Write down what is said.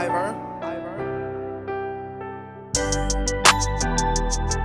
Ivor. you